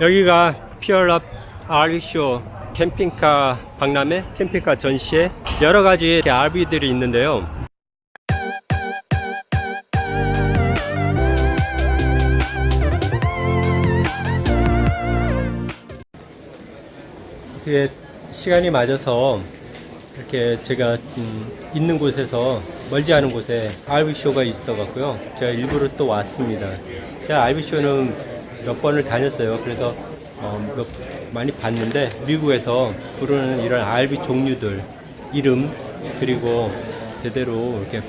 여기가 피어럽 RV쇼 캠핑카 박람회 캠핑카 전시회 여러 가지 RV들이 있는데요. 어떻게 시간이 맞아서 이렇게 제가 음, 있는 곳에서 멀지 않은 곳에 RV쇼가 있어 갖고요. 제가 일부러 또 왔습니다. 제가 RV쇼는 몇 번을 다녔어요. 그래서 어, 몇, 많이 봤는데 미국에서 부르는 이런 RV 종류들 이름 그리고 제대로 이렇게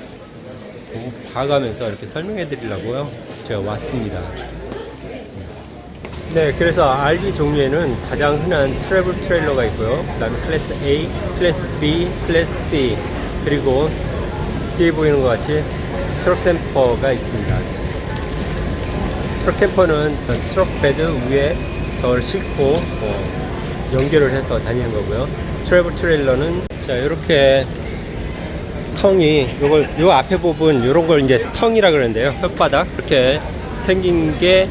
봐가면서 이렇게 설명해 드리려고요. 제가 왔습니다. 네, 그래서 RV 종류에는 가장 흔한 travel trailer가 있고요. 그 다음에 class A, class B, class C, 그리고 뒤에 보이는 것 같이 truck camper가 있습니다. truck camper는 truck bed 위에 저를 싣고 어, 연결을 해서 다니는 거고요. travel trailer는 자 이렇게 tongue이 요걸 요 앞에 부분 요런 걸 이제 tongue이라 그러는데요. 혓바닥 이렇게 생긴 게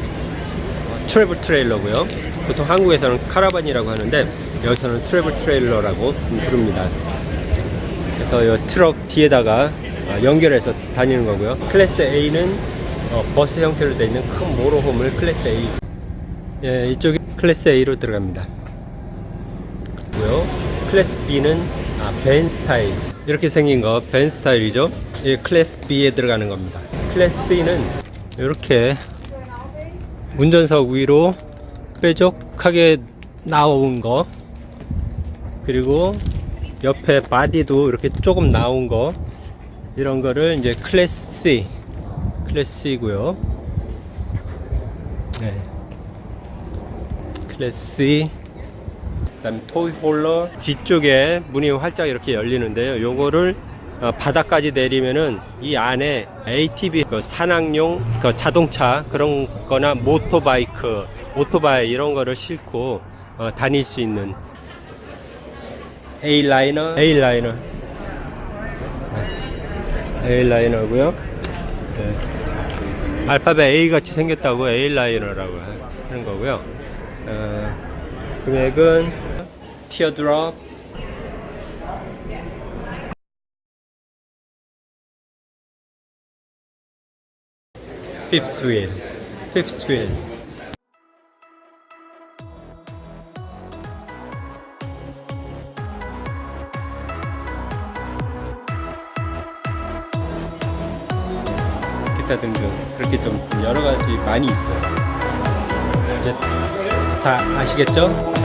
travel trailer고요. 보통 한국에서는 카라반이라고 하는데 여기서는 travel trailer라고 부릅니다. 그래서 이 트럭 뒤에다가 어, 연결해서 다니는 거고요. class A는 어, 버스 형태로 되어 있는 큰 모로홈을 클래스 A. 예, 이쪽이 class A로 들어갑니다. 고요. class B는 아, van style. 이렇게 생긴 거 van style이죠. 이 class B에 들어가는 겁니다. class C는 이렇게 운전석 위로 뾰족하게 나온 거 그리고 옆에 body도 이렇게 조금 나온 거 이런 거를 이제 class C class C고요. 네. 클래스. 그다음 toy hauler 뒤쪽에 문이 활짝 이렇게 열리는데요. 요거를 어, 바닥까지 내리면은 이 안에 ATV 그 산악용 그 자동차 그런 거나 motorbike 오토바이 이런 거를 싣고 어, 다닐 수 있는 A 라이너 A 라이너 A 라이너고요 네. 알파벳 A 같이 생겼다고 A liner라고 하는 거고요. 어, 금액은 teardrop fifth wheel. fifth wheel 기타 등등 그렇게 좀 여러 가지 많이 있어요 이제 다 아시겠죠?